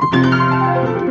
Música